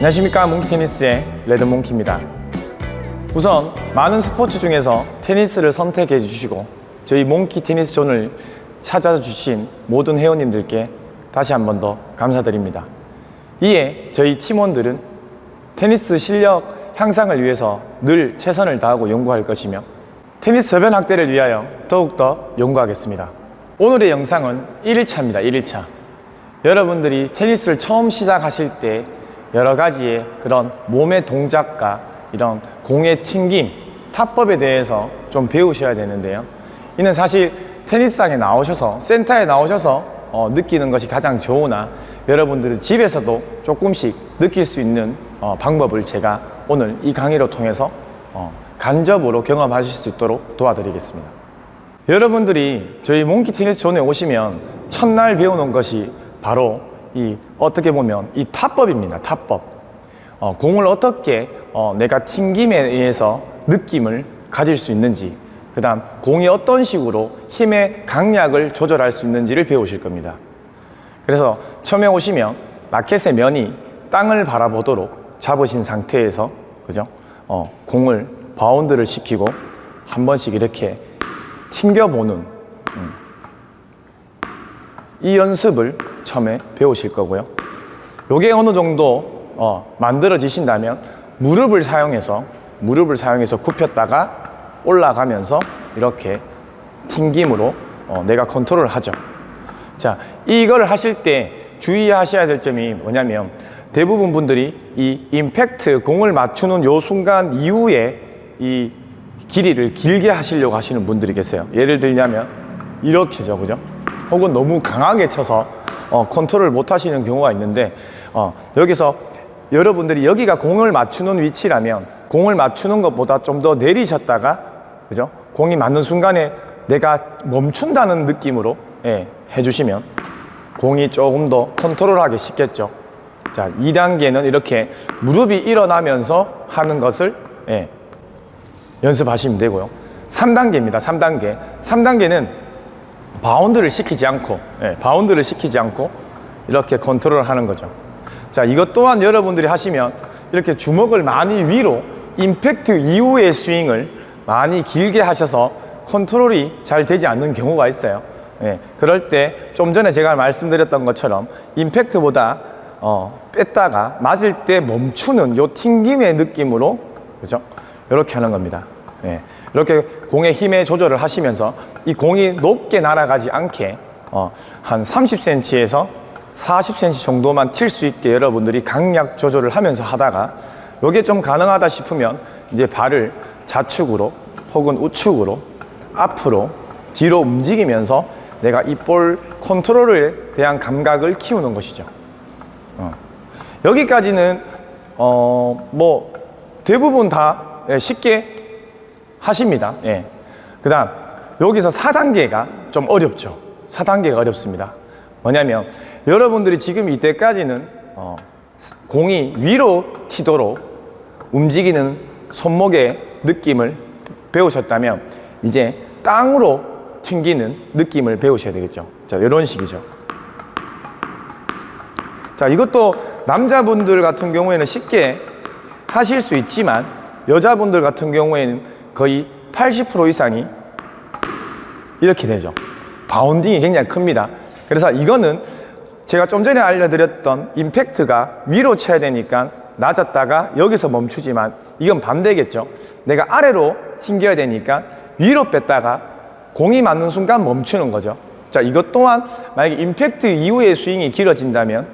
안녕하십니까. 몽키테니스의 레드몽키입니다. 우선 많은 스포츠 중에서 테니스를 선택해 주시고 저희 몽키 테니스 존을 찾아주신 모든 회원님들께 다시 한 번 더 감사드립니다. 이에 저희 팀원들은 테니스 실력 향상을 위해서 늘 최선을 다하고 연구할 것이며 테니스 저변 확대를 위하여 더욱더 연구하겠습니다. 오늘의 영상은 1일차입니다. 1일차. 여러분들이 테니스를 처음 시작하실 때 여러 가지의 그런 몸의 동작과 이런 공의 튕김, 타법에 대해서 좀 배우셔야 되는데요. 이는 사실 테니스장에 나오셔서 센터에 나오셔서 어, 느끼는 것이 가장 좋으나 여러분들은 집에서도 조금씩 느낄 수 있는 어, 방법을 제가 오늘 이 강의를 통해서 어, 간접으로 경험하실 수 있도록 도와드리겠습니다. 여러분들이 저희 몽키 테니스 존에 오시면 첫날 배우는 것이 바로 이 어떻게 보면 이 타법입니다 타법 어, 공을 어떻게 어, 내가 튕김에 의해서 느낌을 가질 수 있는지 그 다음 공이 어떤 식으로 힘의 강약을 조절할 수 있는지를 배우실 겁니다 그래서 처음에 오시면 라켓의 면이 땅을 바라보도록 잡으신 상태에서 그죠? 어, 공을 바운드를 시키고 한 번씩 이렇게 튕겨보는 음. 이 연습을 처음에 배우실 거고요. 요게 어느 정도 어, 만들어지신다면 무릎을 사용해서 무릎을 사용해서 굽혔다가 올라가면서 이렇게 튕김으로 어, 내가 컨트롤을 하죠. 자 이걸 하실 때 주의하셔야 될 점이 뭐냐면 대부분 분들이 이 임팩트 공을 맞추는 요 순간 이후에 이 길이를 길게 하시려고 하시는 분들이 계세요. 예를 들냐면 이렇게죠 그죠? 혹은 너무 강하게 쳐서 어, 컨트롤을 못 하시는 경우가 있는데 어, 여기서 여러분들이 여기가 공을 맞추는 위치라면 공을 맞추는 것보다 좀 더 내리셨다가 그죠? 공이 맞는 순간에 내가 멈춘다는 느낌으로 예, 해주시면 공이 조금 더 컨트롤하기 쉽겠죠. 자 2단계는 이렇게 무릎이 일어나면서 하는 것을 예, 연습하시면 되고요. 3단계입니다 3단계. 3단계는 바운드를 시키지 않고 예, 바운드를 시키지 않고 이렇게 컨트롤 하는 거죠. 자 이것 또한 여러분들이 하시면 이렇게 주먹을 많이 위로 임팩트 이후의 스윙을 많이 길게 하셔서 컨트롤이 잘 되지 않는 경우가 있어요. 예, 그럴 때 좀 전에 제가 말씀드렸던 것처럼 임팩트보다 어, 뺐다가 맞을 때 멈추는 요 튕김의 느낌으로 그죠? 이렇게 하는 겁니다. 예, 이렇게 공의 힘의 조절을 하시면서 이 공이 높게 날아가지 않게 어, 한 30cm에서 40cm 정도만 칠수 있게 여러분들이 강약 조절을 하면서 하다가 이게 좀 가능하다 싶으면 이제 발을 좌측으로 혹은 우측으로 앞으로 뒤로 움직이면서 내가 이 볼 컨트롤에 대한 감각을 키우는 것이죠 어. 여기까지는 어, 뭐 대부분 다 예, 쉽게 하십니다. 예. 그 다음 여기서 4단계가 좀 어렵죠. 4단계가 어렵습니다. 뭐냐면 여러분들이 지금 이때까지는 어, 공이 위로 튀도록 움직이는 손목의 느낌을 배우셨다면 이제 땅으로 튕기는 느낌을 배우셔야 되겠죠. 자 이런 식이죠. 자 이것도 남자분들 같은 경우에는 쉽게 하실 수 있지만 여자분들 같은 경우에는 거의 80% 이상이 이렇게 되죠. 바운딩이 굉장히 큽니다. 그래서 이거는 제가 좀 전에 알려드렸던 임팩트가 위로 쳐야 되니까 낮았다가 여기서 멈추지만 이건 반대겠죠. 내가 아래로 튕겨야 되니까 위로 뺐다가 공이 맞는 순간 멈추는 거죠. 자 이것 또한 만약에 임팩트 이후에 스윙이 길어진다면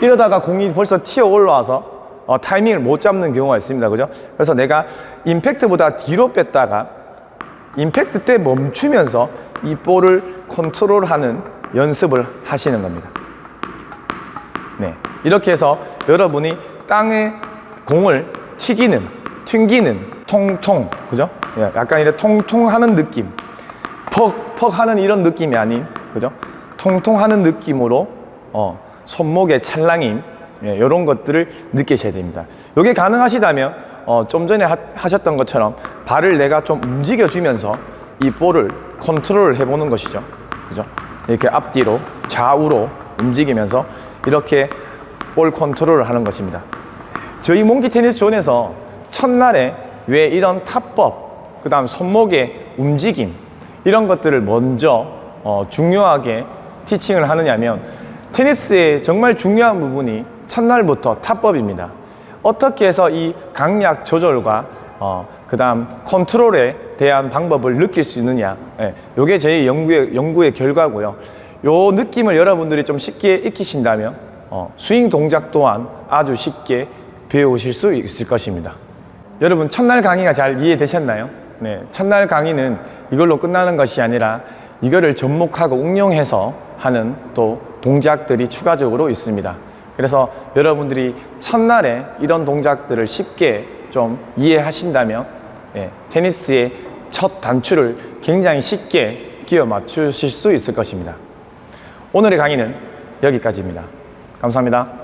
이러다가 공이 벌써 튀어 올라와서 어, 타이밍을 못 잡는 경우가 있습니다. 그죠? 그래서 내가 임팩트보다 뒤로 뺐다가 임팩트 때 멈추면서 이 볼을 컨트롤하는 연습을 하시는 겁니다. 네, 이렇게 해서 여러분이 땅에 공을 튀기는 튕기는 통통 그죠? 예, 약간 이렇게 통통하는 느낌. 퍽 퍽 하는 이런 느낌이 아닌 그죠? 통통하는 느낌으로 어, 손목의 찰랑임 예, 이런 것들을 느끼셔야 됩니다 이게 가능하시다면 어, 좀 전에 하, 하셨던 것처럼 발을 내가 좀 움직여 주면서 이 볼을 컨트롤 해보는 것이죠 그죠? 이렇게 앞뒤로 좌우로 움직이면서 이렇게 볼 컨트롤을 하는 것입니다. 저희 몽키 테니스 존에서 첫날에 왜 이런 타법, 그 다음 손목의 움직임 이런 것들을 먼저 어, 중요하게 티칭을 하느냐면 테니스의 정말 중요한 부분이 첫날부터 타법입니다. 어떻게 해서 이 강약 조절과 어, 그 다음 컨트롤에 대한 방법을 느낄 수 있느냐 예, 요게 제 연구의, 연구의 결과고요 요 느낌을 여러분들이 좀 쉽게 익히신다면 어, 스윙 동작 또한 아주 쉽게 배우실 수 있을 것입니다 여러분 첫날 강의가 잘 이해되셨나요? 네, 첫날 강의는 이걸로 끝나는 것이 아니라 이거를 접목하고 응용해서 하는 또 동작들이 추가적으로 있습니다 그래서 여러분들이 첫날에 이런 동작들을 쉽게 좀 이해하신다면 예, 테니스의 첫 단추를 굉장히 쉽게 끼워 맞추실 수 있을 것입니다. 오늘의 강의는 여기까지입니다. 감사합니다.